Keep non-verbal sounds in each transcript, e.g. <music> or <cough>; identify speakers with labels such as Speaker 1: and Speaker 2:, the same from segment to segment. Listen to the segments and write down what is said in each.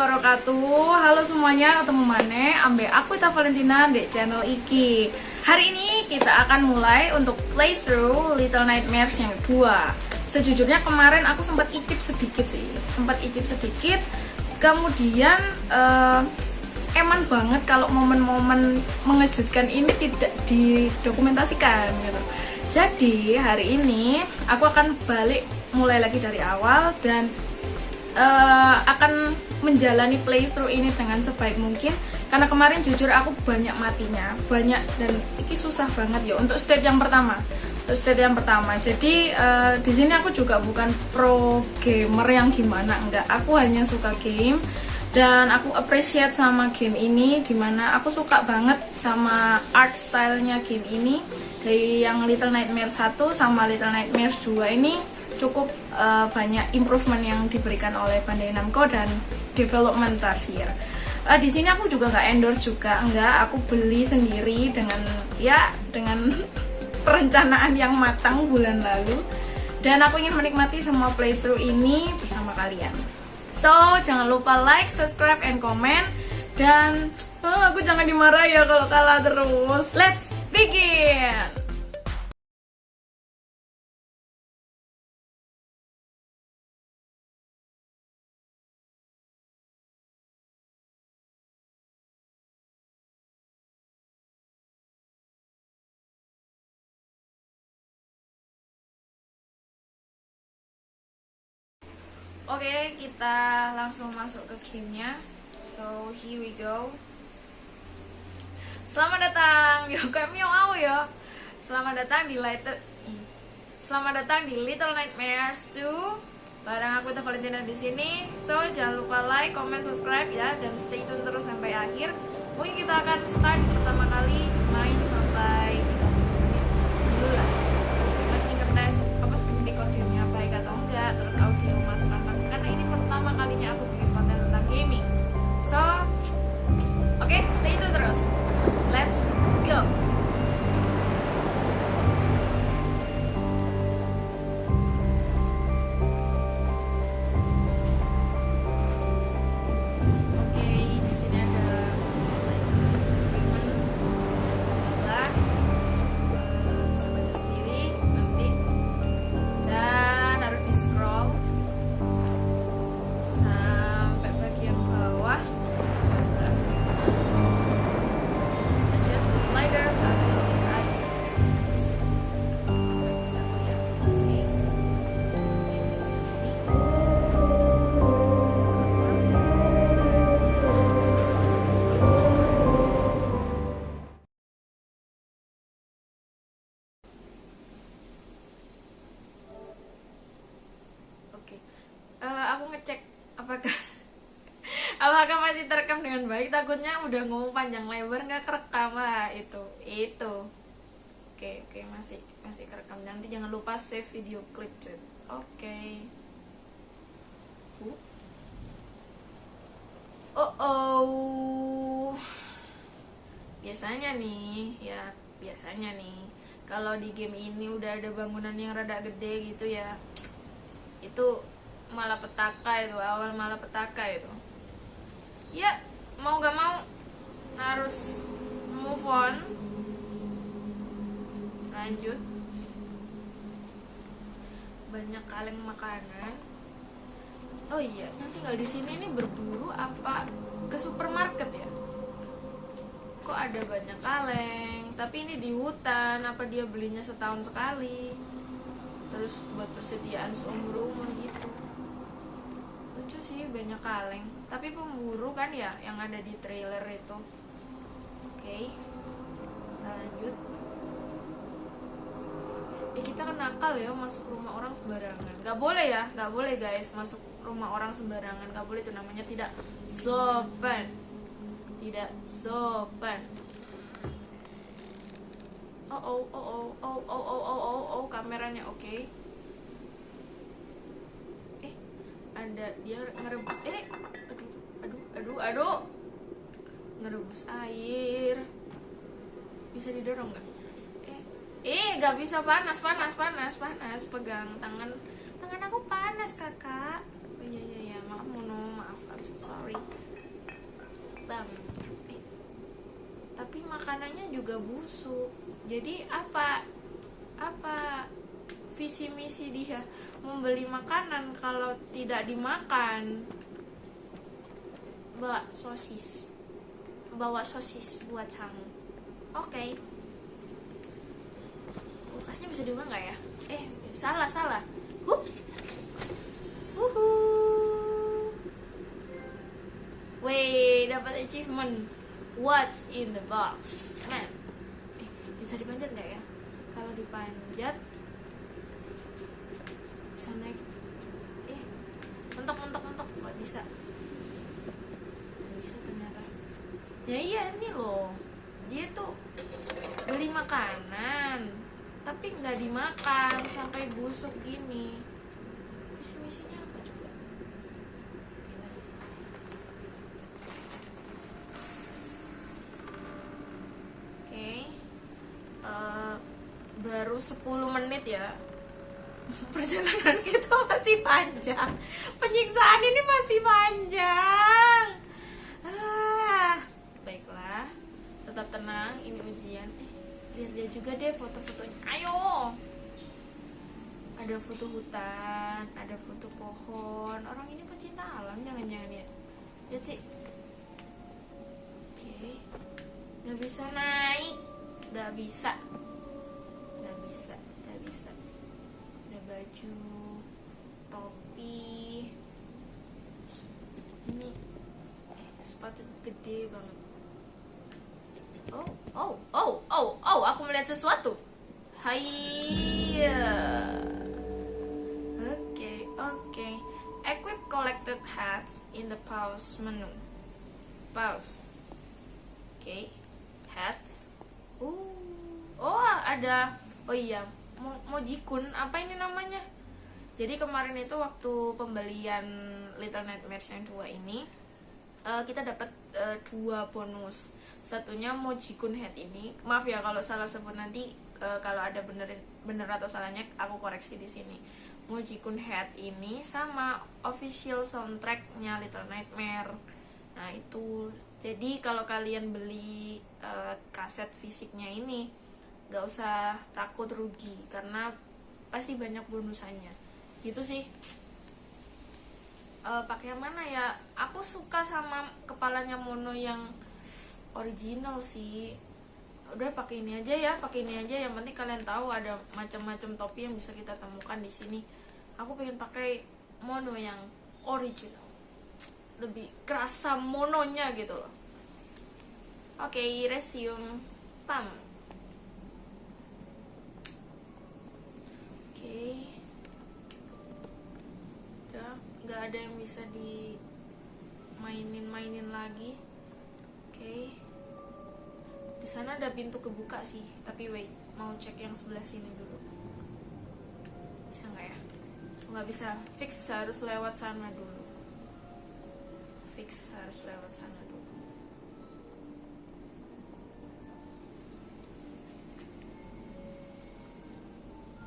Speaker 1: wabarakatuh. Halo semuanya, ketemu Mane Ambe aku Ita Valentina di channel Iki. Hari ini kita akan mulai untuk playthrough Little Nightmares yang kedua Sejujurnya kemarin aku sempat icip sedikit sih Sempat icip sedikit. Kemudian uh, eman banget kalau momen-momen mengejutkan ini tidak didokumentasikan gitu. Jadi hari ini aku akan balik mulai lagi dari awal dan uh, akan menjalani playthrough ini dengan sebaik mungkin. Karena kemarin jujur aku banyak matinya banyak dan ini susah banget ya. Untuk stage yang pertama untuk stage yang pertama. Jadi uh, di sini aku juga bukan pro gamer yang gimana enggak. Aku hanya suka game dan aku appreciate sama game ini di mana aku suka banget sama art stylenya game ini. Dari yang Little Nightmares 1 sama Little Nightmares 2 ini cukup uh, banyak improvement yang diberikan oleh Bandai Namco dan development Tarsier. Uh, di sini aku juga nggak endorse juga, enggak. Aku beli sendiri dengan ya dengan <laughs> perencanaan yang matang bulan lalu. Dan aku ingin menikmati semua playthrough ini bersama kalian. So, jangan lupa like, subscribe, and comment. Dan oh, aku jangan dimarah ya kalau kalah terus. Let's begin! Kita langsung masuk ke gamenya. So, here we go. Selamat datang, <laughs> yo kayak miau ya. Selamat datang di Little Selamat datang di Little Nightmares 2. Barang aku Teh Valentina di sini. So, jangan lupa like, comment, subscribe ya dan stay tune terus sampai akhir. Mungkin kita akan start pertama kali <laughs> apakah masih terekam dengan baik. Takutnya udah ngomong panjang lebar nggak kerekam. Lah itu itu. Oke oke masih masih kerekam. Nanti jangan lupa save video clip oke. Okay. uh. oh oh. Biasanya nih ya biasanya nih kalau di game ini udah ada bangunan yang rada gede gitu ya itu malah petaka itu awal malah petaka itu. Ya mau gak mau harus move on. Lanjut. Banyak kaleng makanan. Oh iya yang tinggal di sini ini berburu apa ke supermarket ya? Kok ada banyak kaleng? Tapi ini di hutan apa dia belinya setahun sekali? Terus buat persediaan seumur umur gitu sih banyak kaleng. Tapi pemburu kan ya yang ada di trailer itu. Oke okay. kita lanjut. Eh kita kan nakal ya masuk rumah orang sembarangan. Gak boleh ya gak boleh guys masuk rumah orang sembarangan. Gak boleh itu namanya tidak sopan. Tidak sopan. Oh oh oh oh oh oh oh oh oh, oh kameranya oke. okay. Ada dia ngerebus eh aduh aduh aduh aduh ngerebus air. Bisa didorong nggak? Eh eh nggak bisa panas panas panas panas pegang tangan. Tangan aku panas kakak. Oh iya iya iya maaf mono maaf I'm so sorry. Ayam eh, tapi makanannya juga busuk. Jadi apa apa visi misi dia membeli makanan kalau tidak dimakan bawa sosis bawa sosis buat kamu oke okay. kulkasnya bisa dibuka nggak ya eh salah salah huh Wuhu. Wih, dapat achievement. What's in the box? Man, eh, bisa dipanjat nggak ya? Kalau dipanjat, bisa naik. Eh, mentok mentok mentok nggak bisa. Nggak bisa ternyata. Ya iya ini loh. Dia tuh beli makanan, tapi nggak dimakan sampai busuk gini. Visi misinya apa coba? Oke, lagi. Oke. Eh, baru 10 menit ya. Perjalanan <laughs> kita masih panjang. Penyiksaan ini masih panjang. Ah, baiklah. Tetap tenang, ini ujian. Eh, lihat-lihat juga deh foto-fotonya. Ayo. Ada foto hutan, ada foto pohon. Orang ini pecinta alam jangan-jangan ya. Ya, Cik. Oke. Gak bisa naik. Gak bisa. Baju, topi. Ini eh, sepatu gede banget. Oh, oh, oh, oh, oh, aku melihat sesuatu. Hai. Oke, oke. Equip collected hats in the pause menu. Pause. Oke. Hats. Uh. Oh, ada. Oh iya, Mo- Mojikun. Apa ini namanya? Jadi kemarin itu waktu pembelian Little Nightmares yang dua ini, eh, kita dapat eh, dua bonus. Satunya Mojikun Head ini. Maaf ya kalau salah sebut nanti eh, kalau ada bener bener atau salahnya aku koreksi di sini. Mojikun Head ini sama official soundtracknya Little Nightmare. Nah itu. Jadi kalau kalian beli eh, kaset fisiknya ini, nggak usah takut rugi karena pasti banyak bonusannya. Gitu sih. Eh, pakai yang mana ya? Aku suka sama kepalanya Mono yang original sih. Udah pakai ini aja ya, pakai ini aja. Yang penting kalian tahu ada macam-macam topi yang bisa kita temukan di sini. Aku pengen pakai Mono yang original. Lebih kerasa mononya gitu loh. Oke, resume. Pam. Oke. Udah, nggak ada yang bisa dimainin-mainin lagi. Oke. Di sana ada pintu kebuka sih, tapi wait, mau cek yang sebelah sini dulu. Bisa nggak ya? Nggak bisa. Fix harus lewat sana dulu. Fix harus lewat sana dulu.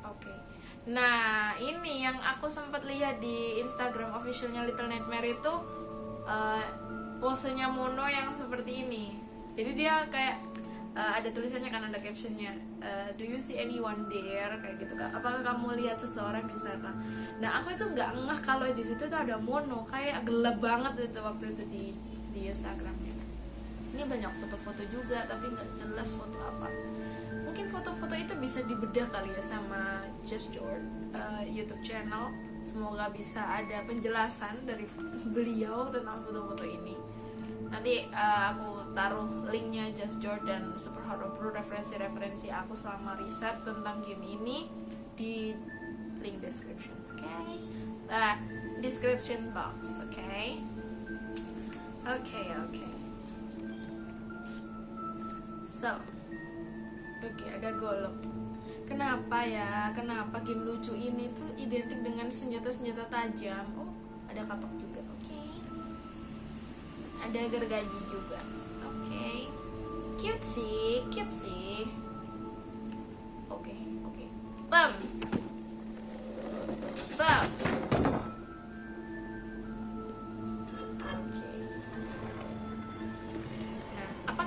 Speaker 1: Oke. Nah, ini yang aku sempat lihat di Instagram officialnya Little Nightmare itu eh, posenya Mono yang seperti ini. Jadi dia kayak eh, ada tulisannya kan ada captionnya eh, Do you see anyone there? Kayak gitu kan. Apakah kamu lihat seseorang di sana? Nah, aku itu nggak ngeh kalau di situ tuh ada Mono. Kayak gelap banget itu waktu itu di di Instagramnya. Ini banyak foto-foto juga, tapi nggak jelas foto apa mungkin foto-foto itu bisa dibedah kali ya sama Just George uh, YouTube channel. Semoga bisa ada penjelasan dari beliau tentang foto-foto ini. Nanti uh, aku taruh linknya Just George dan Super Hero Pro referensi-referensi aku selama riset tentang game ini di link description, oke? Okay? Uh, description box, oke? Okay? Oke, okay, oke. Okay. So, Oke, ada golok. Kenapa ya? Kenapa game lucu ini tuh identik dengan senjata-senjata tajam? Oh, ada kapak juga. Oke. Ada gergaji juga. Oke. Cute sih, cute sih. Oke, oke. Bam. Bam. Oke.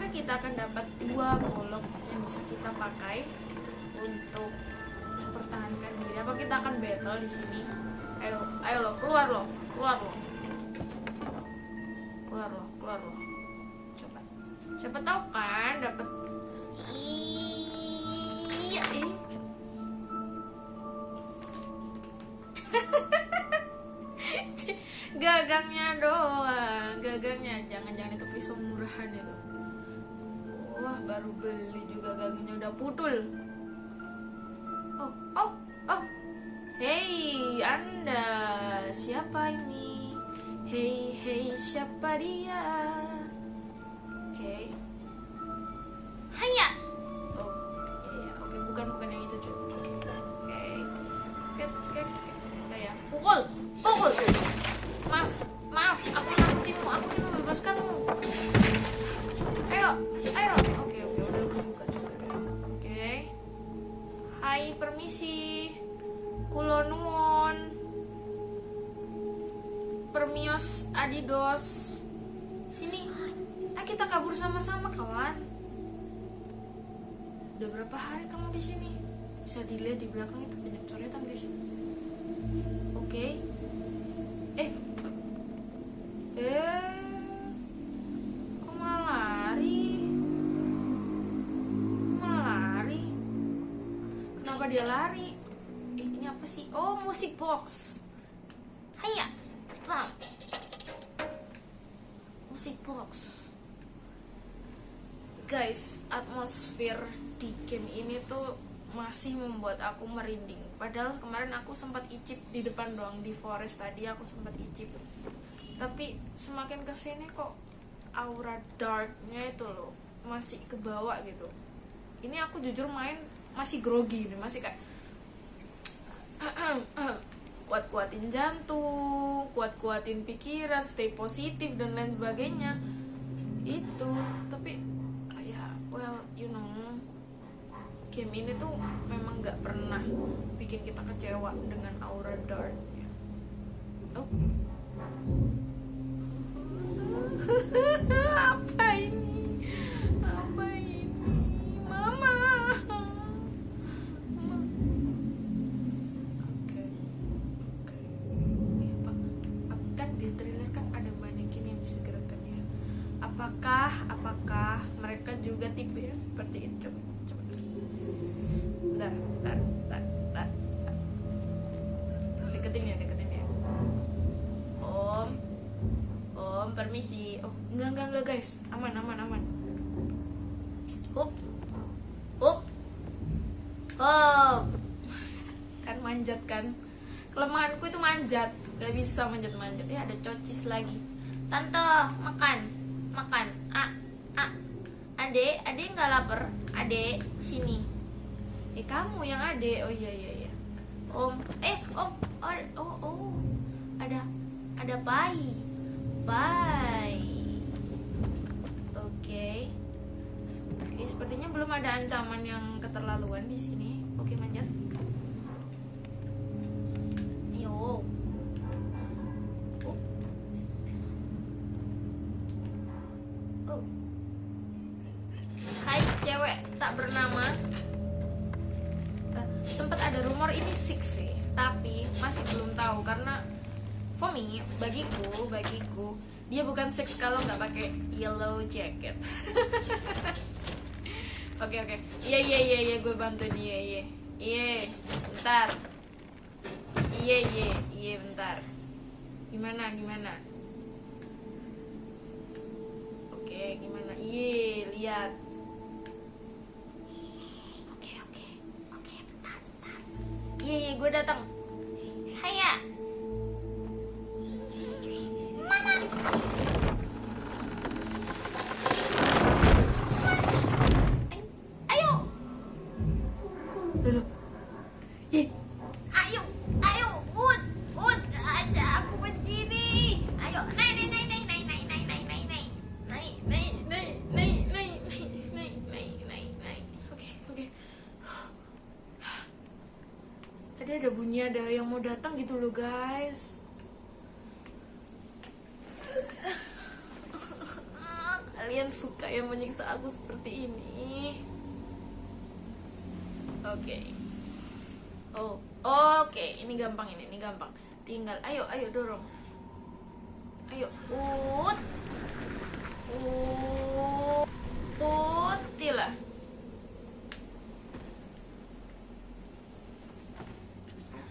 Speaker 1: kita akan dapat dua yang bisa kita pakai untuk mempertahankan diri. Apa kita akan battle di sini? Ayo, ayo lo, keluar lo, keluar lo, keluar lo, keluar lo. Coba, siapa tahu kan dapat. Iya, ih. <laughs> gagangnya doang gagangnya jangan-jangan itu pisau murahan itu wah baru beli juga gagangnya udah putul oh oh oh. Hey anda siapa ini? Hey hey siapa dia? Oke. Okay. Haya oh iya iya. Oke bukan bukan yang itu cuy oke dia lari. Eh ini apa sih? Oh musik box. Haya bam musik box. Guys atmosfer di game ini tuh masih membuat aku merinding. Padahal kemarin aku sempat icip di depan doang di forest tadi aku sempat icip. Tapi semakin ke sini kok aura darknya itu loh masih ke bawah gitu. Ini aku jujur main masih grogi nih masih kayak <clears throat> kuat-kuatin jantung kuat-kuatin pikiran stay positif dan lain sebagainya. Itu tapi ya well you know game ini tuh memang nggak pernah bikin kita kecewa dengan aura darknya. Oh. <laughs> Apa apakah apakah mereka juga tipe ya seperti itu? Coba coba bentar bentar bentar, bentar, deketin ya deketin ya om om permisi. Oh enggak enggak enggak guys. Aman aman aman. Up up Hop. kan manjat kan? Kelemahanku itu manjat. Gak bisa manjat manjat ya ada cocis lagi. Tante makan makan. Ah ah ade ade nggak lapar? Ade sini. Eh kamu yang ade. Oh iya iya iya. Om. Eh om. Oh oh, oh. ada ada pai. Pai. Oke. Oke sepertinya belum ada ancaman yang keterlaluan di sini. Oke manjat. Yo bagiku. Dia bukan six kalau nggak pakai yellow jacket. <laughs> Oke oke. Iya iya iya iya gue bantu dia iya. Iya bentar. Iya iya iya bentar. Gimana gimana? Oke gimana? Iya lihat. Oke oke oke bentar iya iya gue datang ada bunyi ada yang mau datang gitu loh guys kalian suka yang menyiksa aku seperti ini. Oke. Oh, oke. Ini gampang ini, ini gampang. Tinggal, ayo, ayo dorong. Ayo. Ut. Utilah.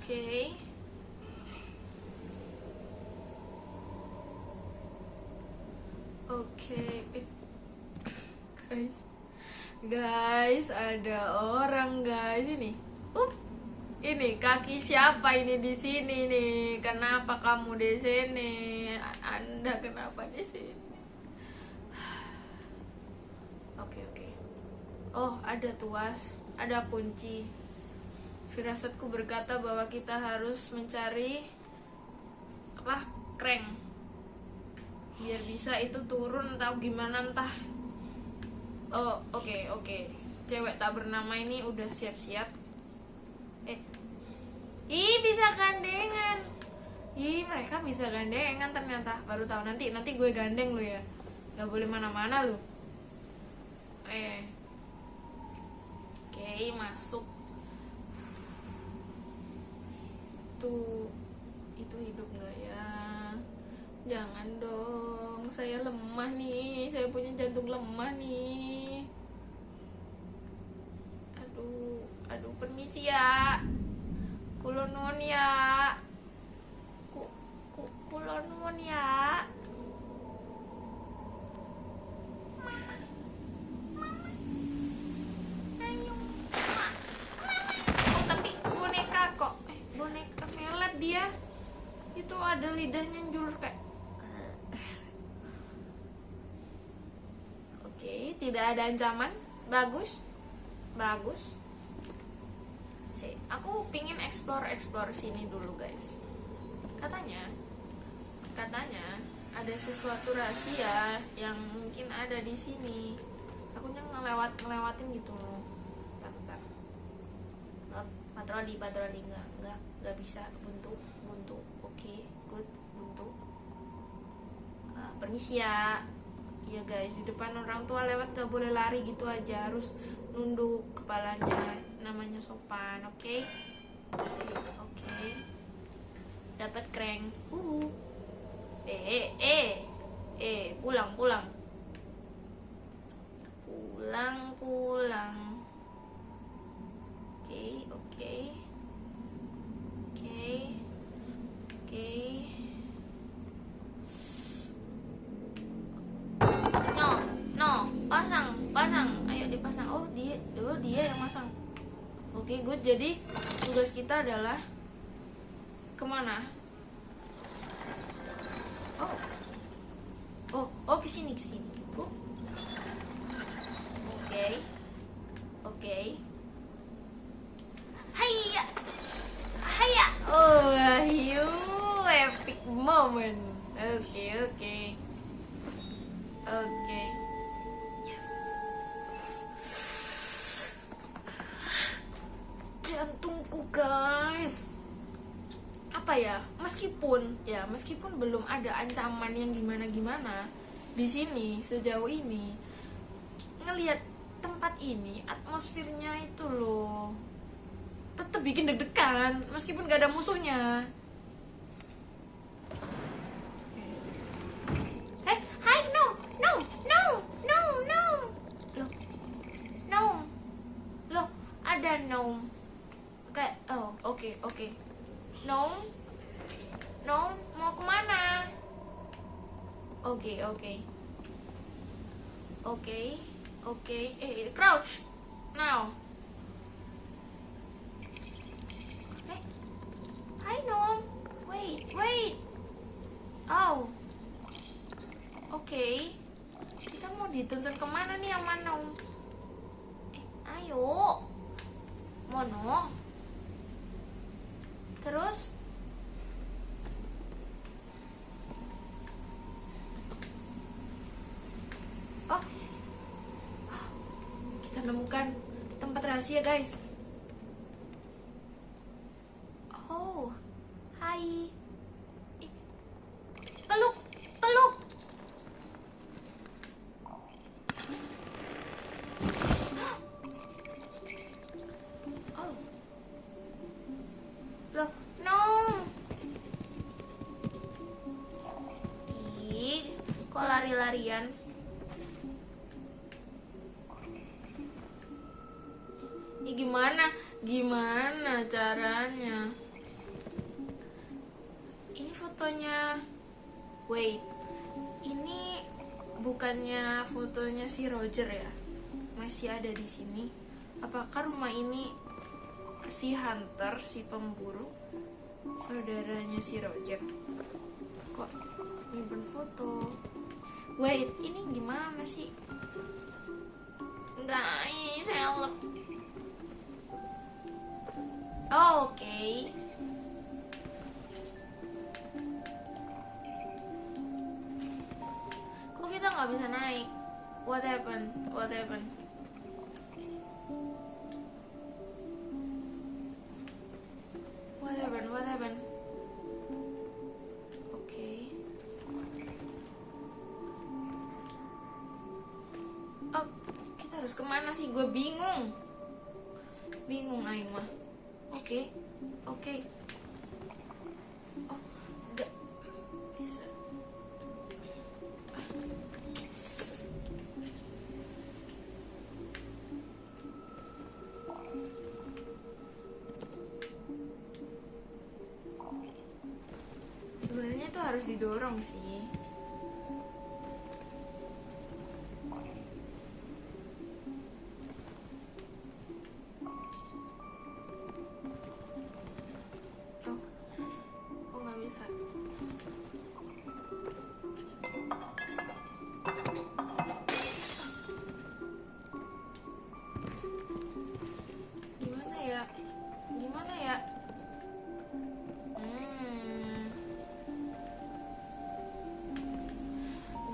Speaker 1: Oke. Oke. Eh, Guys. Guys, ada orang guys ini. Uh. Ini kaki siapa ini di sini nih? Kenapa kamu di sini? Anda kenapa di sini? <sighs> Oke, oke. Oh, ada tuas, ada kunci. Firasatku berkata bahwa kita harus mencari apa? Crank. Biar bisa itu turun atau gimana entah. Oh, oke, oke. Cewek tak bernama ini udah siap-siap. Eh. Ih, bisa gandengan. Ih, mereka bisa gandengan ternyata. Baru tahu nanti nanti gue gandeng lu ya. Gak boleh mana-mana lu. Eh. Oke, masuk. Tuh, itu hidup nggak ya? Jangan dong, saya lemah nih, saya punya jantung lemah nih. Aduh, aduh permisi ya. Kulo nuwun ya. Ku, ku, kulo nuwun ya. Oh. Eh, dia. Itu ada lidahnya njulur kayak Oke, tidak ada ancaman. Bagus. Bagus. Si, aku pingin explore-explore sini dulu, guys. Katanya, katanya ada sesuatu rahasia yang mungkin ada di sini. Aku ngelewat ngelewatin gitu loh. Bentar, patroli, patroli enggak, enggak, enggak bisa buntu, buntu. Oke, good, buntu. Ah, permisi ya. Iya guys, di depan orang tua lewat gak boleh lari gitu aja, harus nunduk kepalanya, namanya sopan, oke? Oke, oke. Dapat crank. Uh. Eh, eh, eh. Eh, pulang, pulang. Pulang, pulang. Oke, oke. Oke. Oke. No, pasang, pasang. Ayo dipasang. Oh, dia, oh, dia yang masang. Oke, good. Jadi tugas kita adalah ke mana? Oh, oh, oh, ke sini, ke sini. Oke, oke. Hiya, hiya. Oh, you epic moment. Oke, oke. Oke. Yes. Meskipun ya, meskipun belum ada ancaman yang gimana-gimana di sini sejauh ini ngelihat tempat ini atmosfernya itu loh tetap bikin deg-degan meskipun gak ada musuhnya Eh, hai, no, no, no, no, no. Loh, no. Loh, ada no. Kayak, oh, oke, oke. No, no, mau ke mana? Oke, oke. Oke, oke. Eh, crouch. Now. Eh, hi, no. Wait, wait. Oh. Oke, kita mau dituntun ke mana nih sama Nom? Eh, ayo, Mono. Terus, oh, kita nemukan tempat rahasia guys. Apakah rumah ini si Hunter, si pemburu, saudaranya si Roger? Kok nyimpen foto? Wait, ini gimana sih? Guys, help. Oh, oke. Kok kita nggak bisa naik? What happened? What happened? What happened? What happened? Oke. Oh, kita harus ke mana sih? Gue bingung. Bingung Aing mah. Oke, oke. Oh,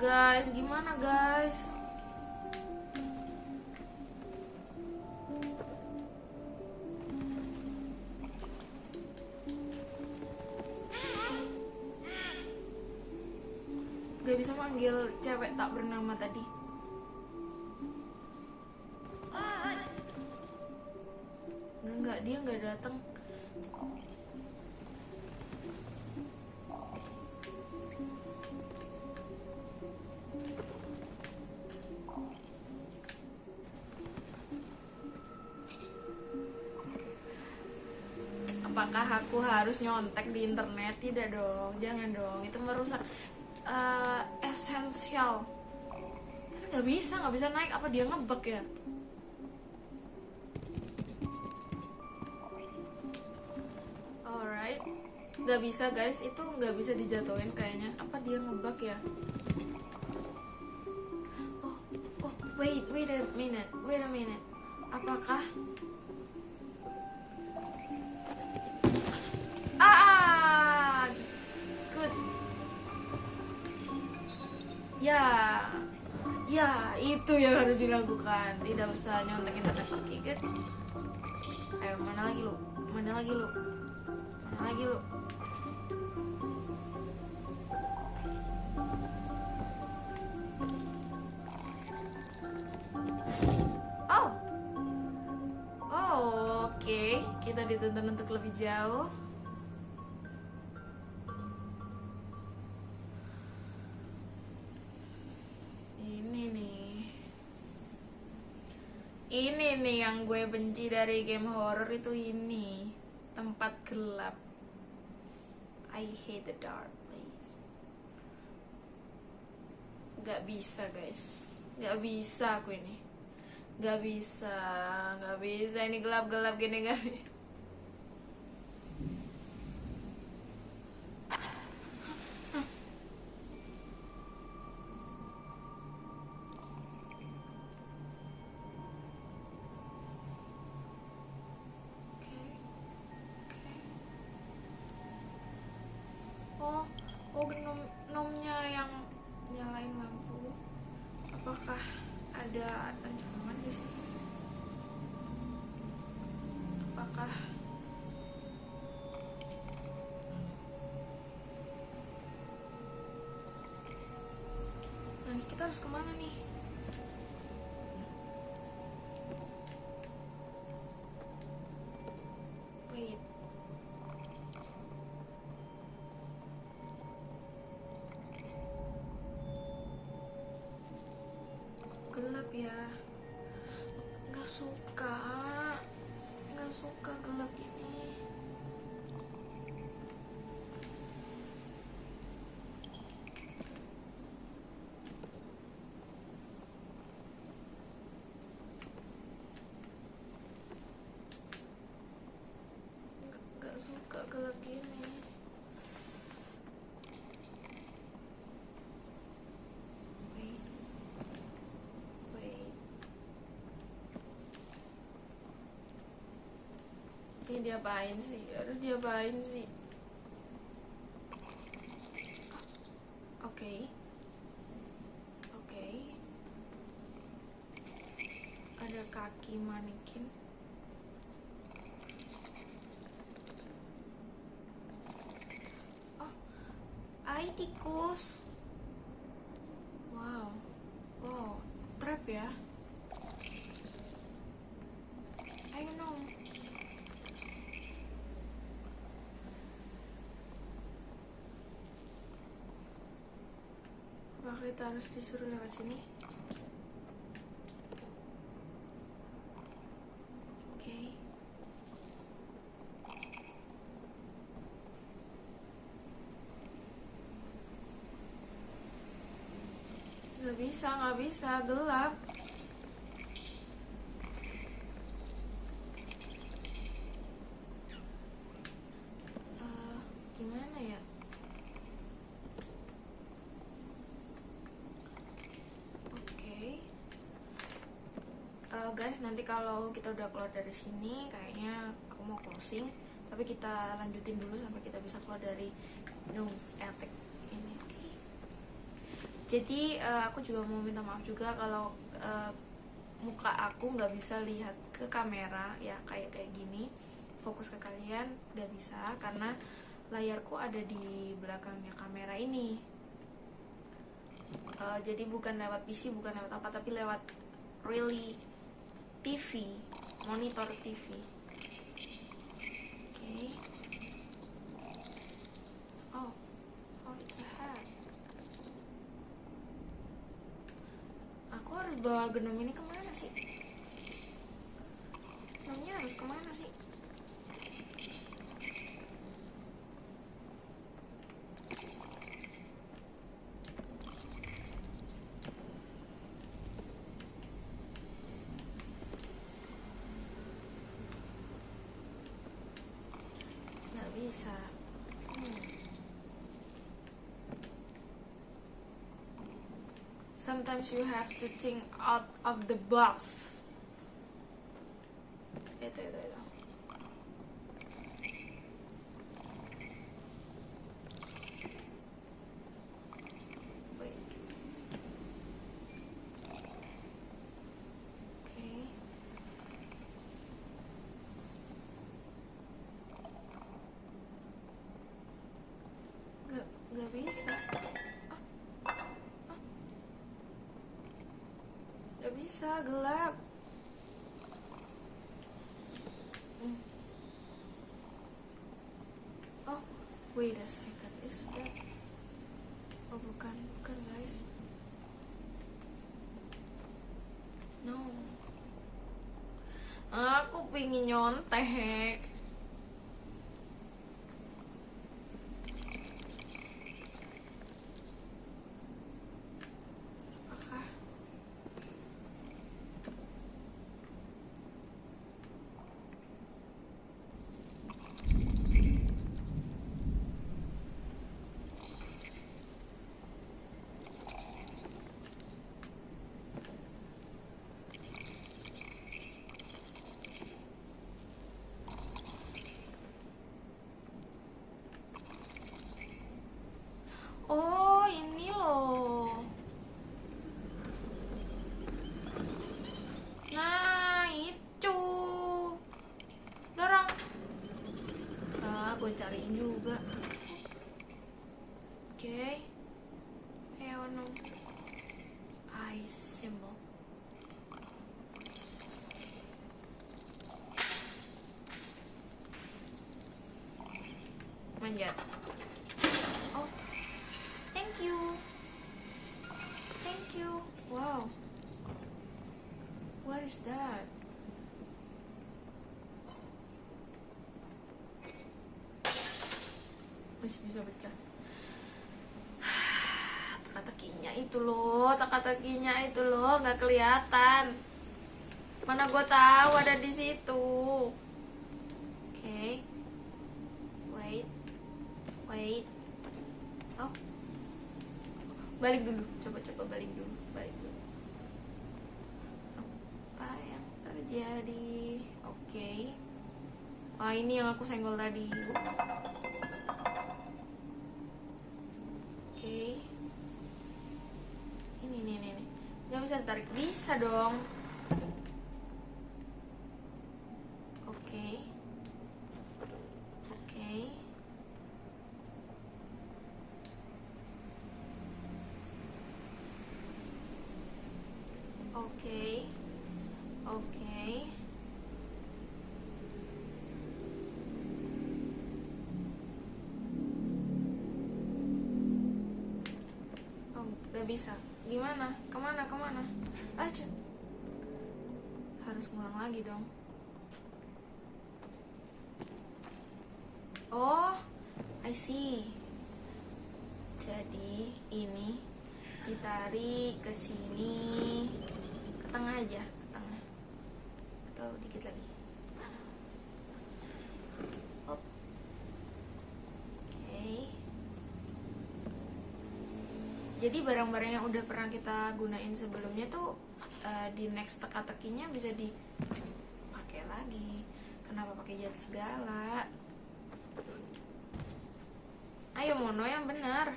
Speaker 1: Guys, gimana guys? Apakah aku harus nyontek di internet? Tidak dong, jangan dong. Itu merusak eh, esensial. Nggak bisa, nggak bisa naik. Apa dia ngebug ya? Alright, nggak bisa guys. Itu nggak bisa dijatuhin kayaknya. Apa dia ngebug ya? Oh, oh, wait, wait a minute, wait a minute. Apakah Ya, ya itu yang harus dilakukan. Tidak usah nyontek internet. Oke, good. Ayo, mana lagi lu? Mana lagi lu? Mana lagi lu? Oh, oh, oke. Kita dituntun untuk lebih jauh. Ini nih yang gue benci dari game horror itu ini. Tempat gelap. I hate the dark place. Gak bisa guys. Gak bisa aku ini. Gak bisa. Gak bisa. Ini gelap-gelap gini gak bisa. Ya. Nggak suka. Nggak suka gelap ini. Nggak- suka gelap gini wait wait ini diapain sih? Aduh diapain sih? Oke. Oke. Ada kaki manekin. Oh ai tikus wow wow trap ya ayo nom apa kita harus disuruh lewat sini. Oke. Nggak bisa nggak bisa gelap Eh, gimana ya oke Eh, guys nanti kalau kita udah keluar dari sini kayaknya aku mau closing. Tapi kita lanjutin dulu sampai kita bisa keluar dari Gnomes Attic ini oke? Jadi eh, aku juga mau minta maaf juga kalau eh, muka aku nggak bisa lihat ke kamera ya kayak kayak gini. Fokus ke kalian nggak bisa karena layarku ada di belakangnya kamera ini. Eh, jadi bukan lewat PC bukan lewat apa tapi lewat really TV monitor TV oke oh oh it's a hat aku harus bawa genom ini ke mana sih? Genomnya harus ke mana sih sometimes you have to think out of the box Aku pingin nyontek. Apakah Oh, ini loh. Nah, itu. Dorong. Ah, gue cariin juga. Oke. Ayo, no. I symbol. Manjat. Oh, thank you. Thank you. Wow. What is that? Masih bisa pecah. <sighs> Teka-tekinya itu loh, teka-tekinya itu loh, nggak kelihatan. Mana gue tahu ada di situ. Oke. Wait. Wait. Oh. Balik dulu. Coba-coba balik dulu. Balik dulu. Apa yang terjadi? Oke. Ah, ini yang aku senggol tadi. Oke. Ini nih nih nih. Gak bisa ditarik. Bisa dong. Oke. Oke. Oke. Oke. Oh, gak bisa. Ke mana? Ke mana? Aja. Harus ngulang lagi dong. Oh, I see. Jadi ini ditarik ke sini, ke tengah aja, ke tengah. Atau dikit lagi. Hop. Oke. Jadi barang-barang yang udah pernah kita gunain sebelumnya tuh eh, di next teka-tekinya bisa dipakai lagi. Kenapa pakai jatuh segala? Ayo Mono yang benar.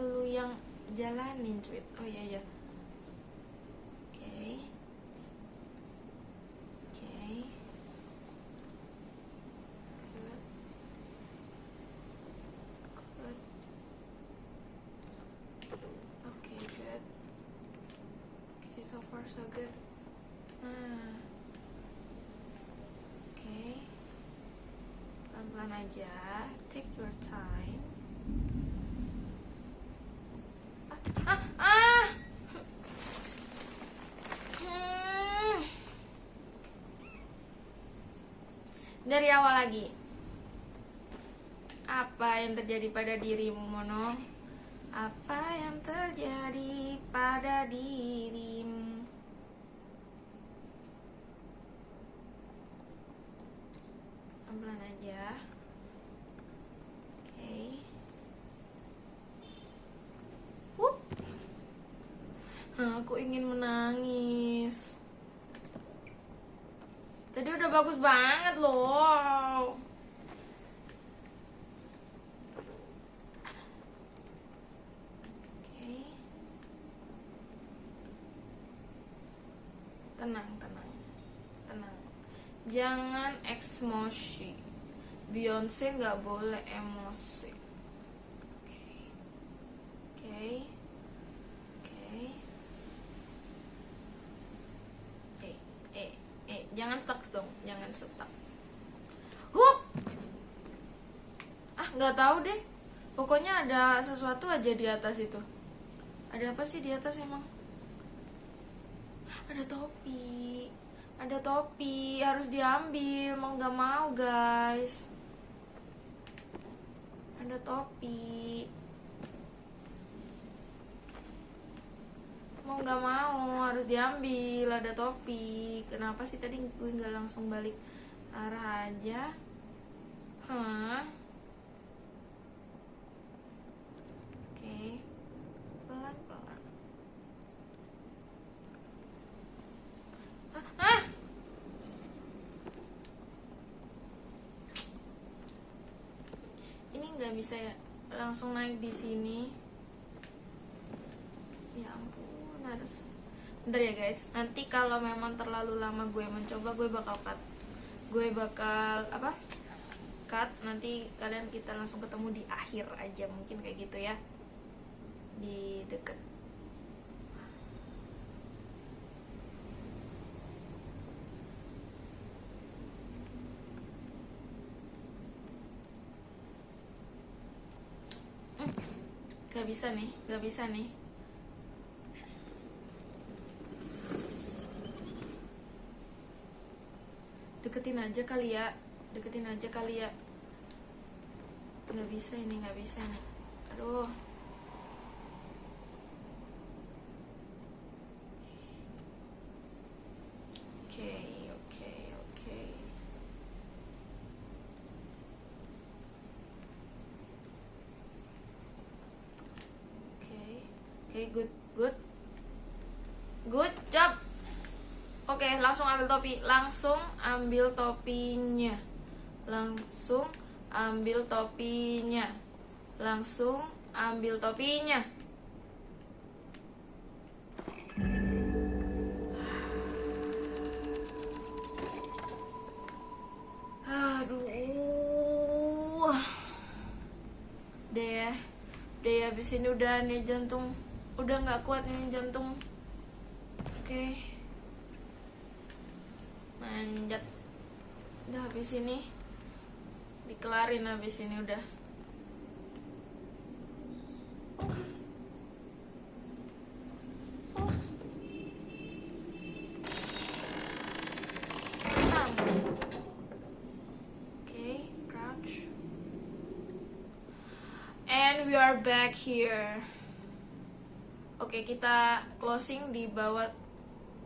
Speaker 1: Lu yang jalanin cuit. Oh iya iya. Oke. Oke. Good. Good. Oke, good. Oke, so far so good. Nah. Oke. Pelan-pelan aja. Take your time. Ah, ah, ah. Hmm. Dari awal lagi. Apa yang terjadi pada dirimu, Mono? Apa yang terjadi pada dirimu? Pelan aja. Oke. Wup. Aku ingin menangis. Tadi udah bagus banget loh. Oke. Tenang, tenang. Tenang. Jangan emosi. Beyonce nggak boleh emosi. Oke. Oke. Oke. Eh, eh, eh, jangan stuck jangan stuck. Hup. Ah, nggak tahu deh. Pokoknya ada sesuatu aja di atas itu. Ada apa sih di atas emang? Ada topi. Ada topi, harus diambil. Mau nggak mau, guys. Ada topi. Mau nggak mau, harus diambil. Ada topi. Kenapa sih tadi gue nggak langsung balik arah aja? Hah? Oke. Pelan-pelan. Ah! Ini nggak bisa ya langsung naik di sini. Ya ampun, harus. Bentar ya guys, nanti kalau memang terlalu lama gue mencoba, gue bakal cut. Gue bakal apa? Cut. Nanti kalian kita langsung ketemu di akhir aja mungkin kayak gitu ya. Di deket Gak bisa nih, gak bisa nih. Deketin aja kali ya. Deketin aja kali ya. Nggak bisa ini nggak bisa nih aduh oke oke oke oke oke good good good job oke langsung ambil topi. Langsung ambil topinya. Langsung ambil topinya. Langsung ambil topinya. Aduh. Deh ya. Deh ya abis ini udah nih jantung. Udah nggak kuat ini jantung. Oke. manjat udah habis ini dikelarin habis ini udah we are back here. Oke, kita closing di bawah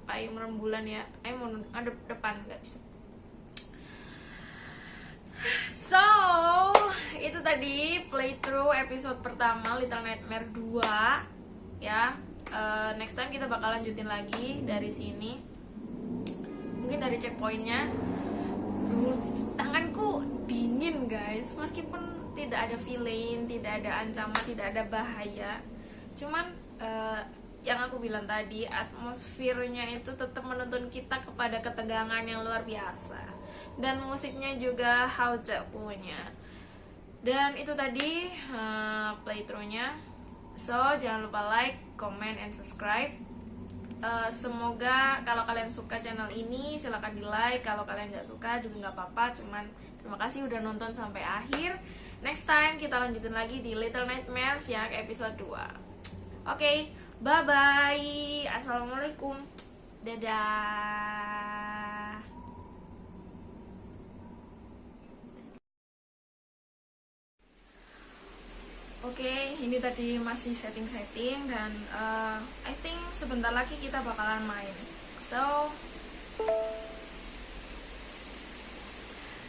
Speaker 1: payung rembulan ya. Ayo mau ada depan nggak bisa. So, itu tadi playthrough episode pertama Little Nightmare 2 ya. Eh, next time kita bakal lanjutin lagi dari sini. Mungkin dari checkpointnya. Tanganku dingin guys, meskipun tidak ada villain, tidak ada ancaman, tidak ada bahaya. Cuman eh, yang aku bilang tadi, atmosfernya itu tetap menuntun kita kepada ketegangan yang luar biasa. Dan musiknya juga Hauce punya. Dan itu tadi eh, playthroughnya. So, jangan lupa like, comment, and subscribe. Eh, semoga kalau kalian suka channel ini silahkan di like kalau kalian nggak suka juga nggak apa-apa. Cuman terima kasih udah nonton sampai akhir. Next time kita lanjutin lagi di Little Nightmares yang episode 2 oke bye bye assalamualaikum. Dadah Oke, ini tadi masih setting-setting dan uh, I think sebentar lagi kita bakalan main. So,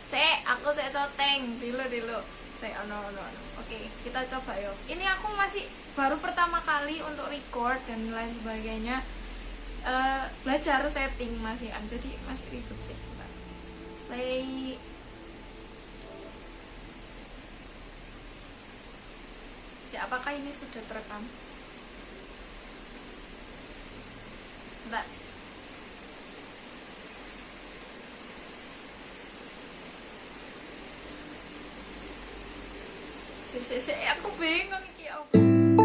Speaker 1: se, aku se soteng dulu dulu. Oh no, no, no. Oke, kita coba yuk. Ini aku masih baru pertama kali untuk record dan lain sebagainya. Uh, belajar setting masih, jadi masih ribet sih. Play apakah ini sudah terekam? Mbak. Si, si, si, aku bingung iki apa.